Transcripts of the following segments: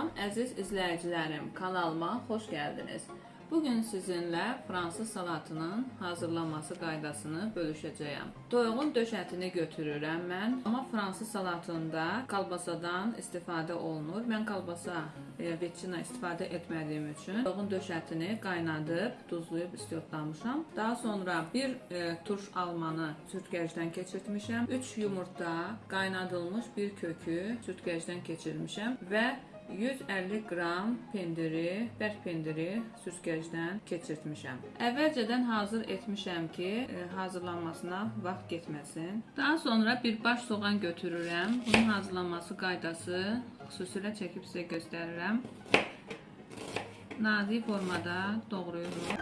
Əziz izləyicilərim, kanalıma xoş gəldiniz. Bugün sizinlə fransız salatının hazırlanması qaydasını bölüşəcəyəm. Toyuğun döş ətini götürürəm mən, amma fransız salatında kalbasadan istifadə olunur. Mən kalbasa e, veçina istifadə etmədiyim üçün toyuğun döş ətini qaynadıb, duzlayıb istiyotlamışam. Daha sonra bir e, turş almanı sürtkəcdən keçirtmişəm. 3 yumurta, qaynadılmış bir kökü sürtkəcdən keçirmişəm və 150 qram pendiri, bərk pendiri süzgəcdən keçirtmişəm. Əvvəlcədən hazır etmişəm ki, e, hazırlanmasına vaxt getməsin. Daha sonra bir baş soğan götürürəm. Bunun hazırlanması qaydası xüsusilə çəkib sizə göstərirəm. Nazik formada doğrayırıq.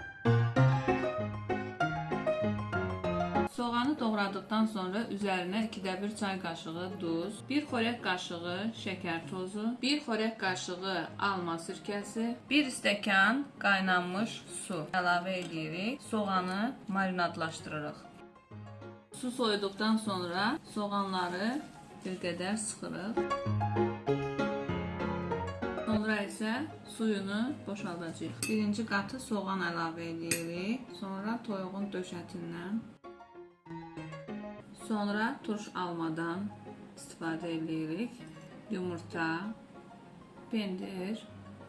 Soğanı doğradıktan sonra üzərinə 2də 1 çay qaşığı duz, 1 xörək qaşığı şəkər tozu, 1 xörək qaşığı alma sirkəsi, 1 stəkan qaynanmış su əlavə edirik. Soğanı marinadlaşdırırıq. Su soyuduqdan sonra soğanları bir qədər sıxırıq. Sonra isə suyunu boşaldacağıq. Birinci qatı soğan əlavə edirik. Sonra toyuğun döş ətindən Sonra turş almadan istifadə edirik. Yumurta, pendir.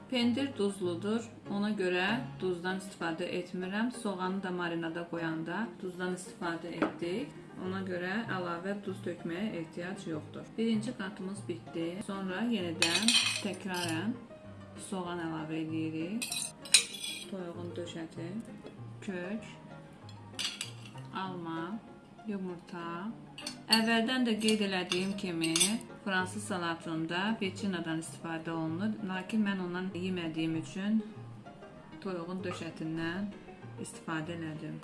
Pendir duzludur. Ona görə duzdan istifadə etmirəm. Soğanı da marinada qoyanda duzdan istifadə etdik. Ona görə əlavə duz tökməyə ehtiyac yoxdur. Birinci qatımız bitdi. Sonra yenidən təkrarən soğan əlavə edirik. Toyuğun döş əti, kök, alma, yumurta. Əvvəldən də qeyd elədiyim kimi, fransız salatında peçinadan istifadə olunur. Lakin mən ondan yemədiyim üçün toyuğun döş ətindən istifadə elədim.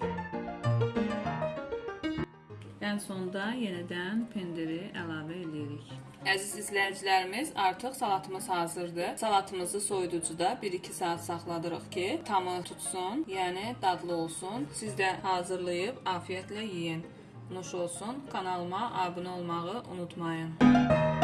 Ən sonda yenidən pendiri əlavə edirik. Əziz izləyicilərimiz, artıq salatımız hazırdır. Salatımızı soyuducuda 1-2 saat saxladırıq ki, tamı tutsun, yəni dadlı olsun. Siz də hazırlayıb afiyətlə yeyin. Olsun. Kanalıma abunə olmağı unutmayın.